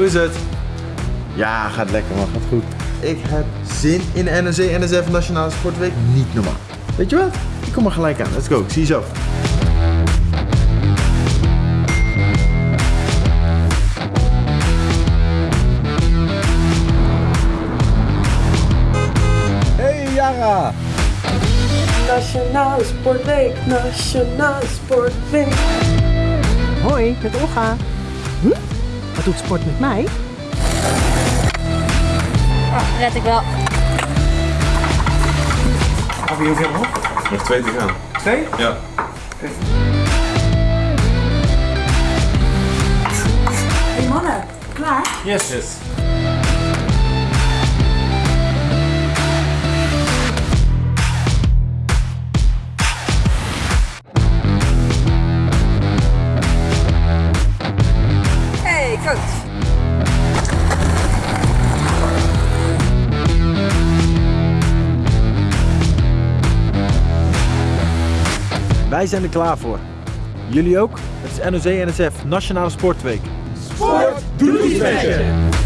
is het? Ja, gaat lekker man, gaat goed. Ik heb zin in de NRC NSF Nationale Sportweek. Niet normaal. Weet je wat? Ik kom er gelijk aan. Let's go. Ik zie je zo. Hey Yara! Nationale Sportweek, Nationale Sportweek. Hoi, met Olga. Hm? Wat doet sport met mij? Oh, red ik wel. Gaan we hoeveel nog? Nog twee te gaan. Twee? Ja. Hey mannen, klaar? Yes. yes. Wij zijn er klaar voor. Jullie ook? Het is NOC NSF Nationale Sportweek. Sport doet.